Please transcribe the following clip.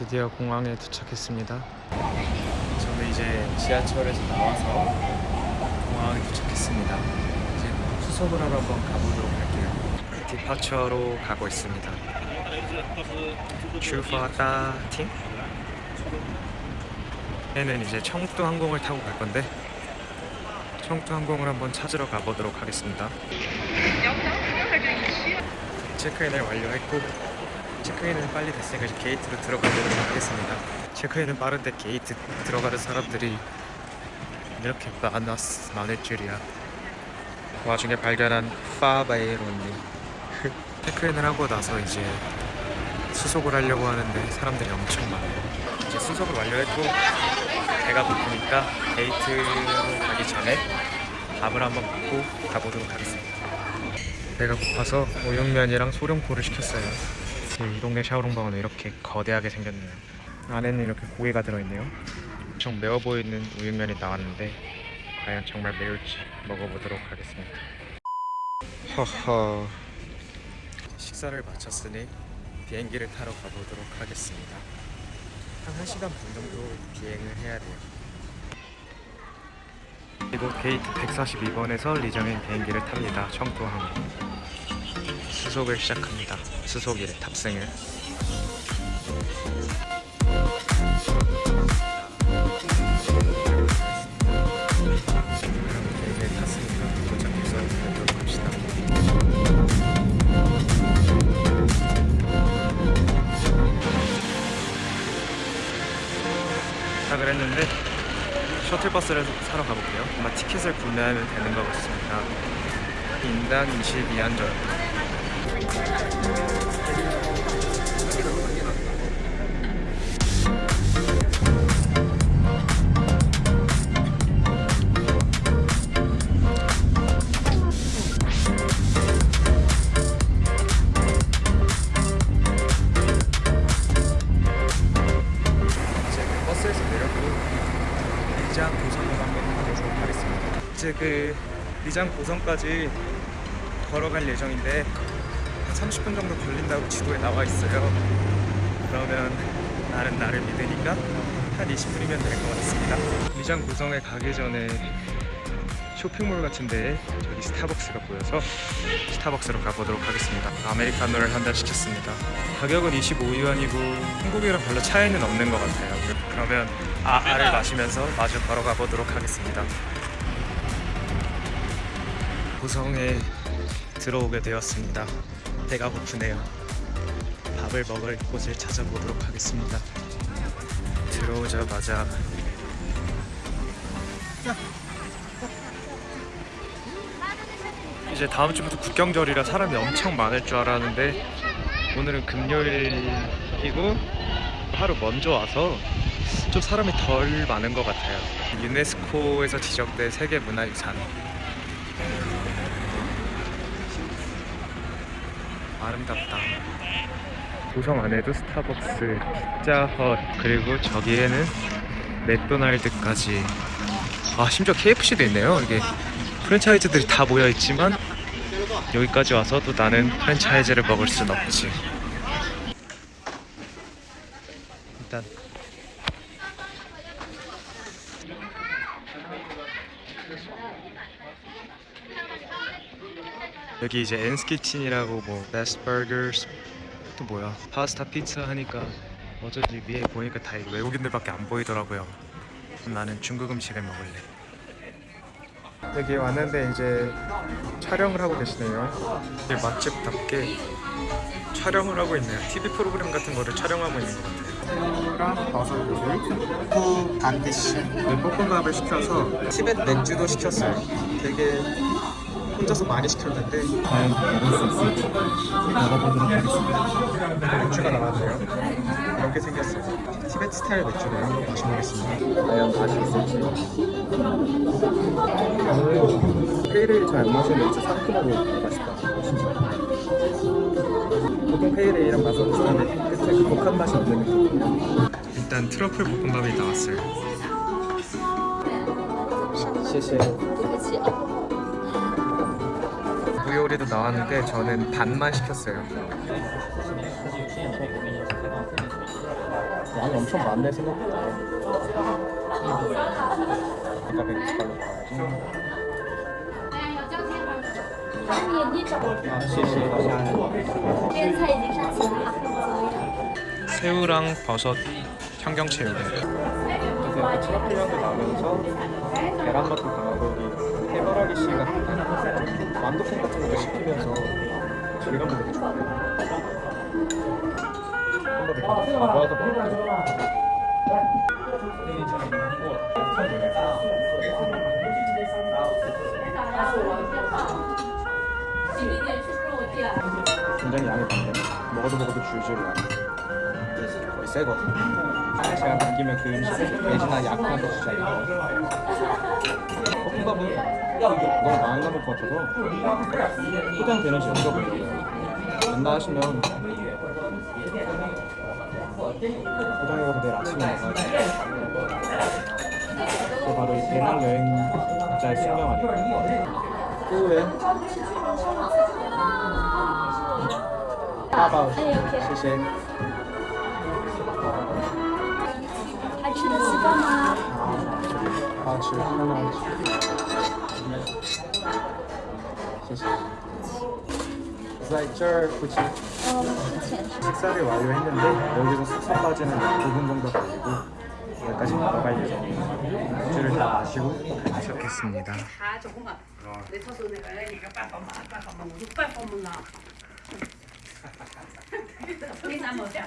드디어 공항에 도착했습니다. 저는 이제 지하철에서 나와서 공항에 도착했습니다. 이제 수속을 하러 한번 가보도록 할게요. 디파처로 가고 있습니다. 출发다 팀? 얘는 이제 청도 항공을 타고 갈 건데 청도 항공을 한번 찾으러 가보도록 하겠습니다. 체크인을 완료했고 체크인은 빨리 됐으니까 이제 게이트로 들어가도록 하겠습니다. 체크인은 빠른데 게이트 들어가는 사람들이 이렇게 많았, 많을 줄이야. 와중에 발견한 파바이로님 체크인을 하고 나서 이제 수속을 하려고 하는데 사람들이 엄청 많아요. 이제 수속을 완료했고 배가 고프니까 게이트로 가기 전에 밥을 한번 먹고 가보도록 하겠습니다. 배가 고파서 우육면이랑 소룡포를 시켰어요. 이 동네 샤오롱방은 이렇게 거대하게 생겼네요. 안에는 이렇게 고기가 들어있네요. 엄청 매워 보이는 우육면이 나왔는데 과연 정말 매울지 먹어보도록 하겠습니다. 허허. 식사를 마쳤으니 비행기를 타러 가보도록 하겠습니다. 한 1시간 반 정도 비행을 해야 돼요. 그리고 게이트 142번에서 리정인 비행기를 탑니다. 청도항. 수속을 시작합니다. 수속일 탑승을. 도착을 했는데 셔틀버스를 사러 가볼게요. 아마 티켓을 구매하면 되는 것 같습니다. 인당 22안 정도. 이제 그 버스에서 내렸고 리장 고성을 한번 가보도록 하겠습니다. 이제 그 리장 고성까지 걸어갈 예정인데 한 30분 정도 걸린다고 지도에 나와 있어요. 그러면 나는 나를 믿으니까 한 20분이면 될 것 같습니다. 리장 고성에 가기 전에 쇼핑몰 같은데 저기 스타벅스가 보여서 스타벅스로 가보도록 하겠습니다. 아메리카노를 한 잔 시켰습니다. 가격은 25유안이고 한국이랑 별로 차이는 없는 것 같아요. 그러면 아아를 마시면서 마주 걸어가 보도록 하겠습니다. 고성에 들어오게 되었습니다. 배가 고프네요. 밥을 먹을 곳을 찾아보도록 하겠습니다. 들어오자마자 이제 다음 주부터 국경절이라 사람이 엄청 많을 줄 알았는데 오늘은 금요일이고 하루 먼저 와서 좀 사람이 덜 많은 것 같아요. 유네스코에서 지정된 세계 문화유산. 아름답다. 고성 안에도 스타벅스, 피자헛 그리고 저기에는 맥도날드까지. 아 심지어 KFC도 있네요. 이게 프랜차이즈들이 다 모여 있지만 여기까지 와서 또 나는 프랜차이즈를 먹을 순 없지. 일단 여기 이제 엔스키친이라고 뭐 베스트 버거스 또 뭐야 파스타 피자 하니까 어쩐지 위에 보니까 다 외국인들밖에 안 보이더라고요. 나는 중국 음식을 먹을래. 여기 왔는데 이제 촬영을 하고 계시네요. 이제 맛집답게 촬영을 하고 있네요. TV 프로그램 같은 거를 촬영하고 있는 것 같아요. 새우랑 버섯 요리, 후 반드시 볶음밥을 시켜서 티벳 맥주도 시켰어요. 되게 혼자서 많이 시켰는데 과연 먹을 수 있을지 먹어보도록 하겠습니다. 맥주가 나왔네요. 이렇게 생겼어요. 티벳 스타일 맥주를 한번 마셔보겠습니다. 과연 맛이 있을지. pale ale 잘 안 마시는 맥주 상큼하고 맛있다. 보통 pale ale이랑 맛은 비슷한데 끝에 그 독한 맛이 없는 느낌. 일단 트러플 볶음밥이 나왔어요. 谢谢.무 요리도 나왔는데 저는 반만 시켰어요. 양이 엄청 많네 생각보다. 새우랑 버섯 청경채우래 계란맛도 강하고 해바라기 씨 같은 완두콩 같은 것도 씹히면서 질감도 되게 좋아요 한번 이렇게 먹을게요. 굉장히 양이 많네 먹어도 먹어도 줄줄 나 거의 새거든 제가 남기면 그 음식 돼지나 약한 거 이거. 볶음밥은 너무 많이 남을 것 같아서 포장되는지 여쭤보려고요 된다 하시면 포장해가서 내일 아침에 먹어야지 그게 바로 이 배낭 여행자의 숙명 아닐까 후회 八包，谢谢。还吃得习惯吗？好吃，很好吃。 谢谢。在这儿附近 어, 그치. 식사를 완료했는데 여기서 숙소까지는 9분 정도 걸리고 여기까지 걸어갈 예정이에요. 맥주를 다 마시고 도착했습니다 他做工啊，你他说那个一个办法嘛，办法嘛，我就办法嘛啦。你怎么讲？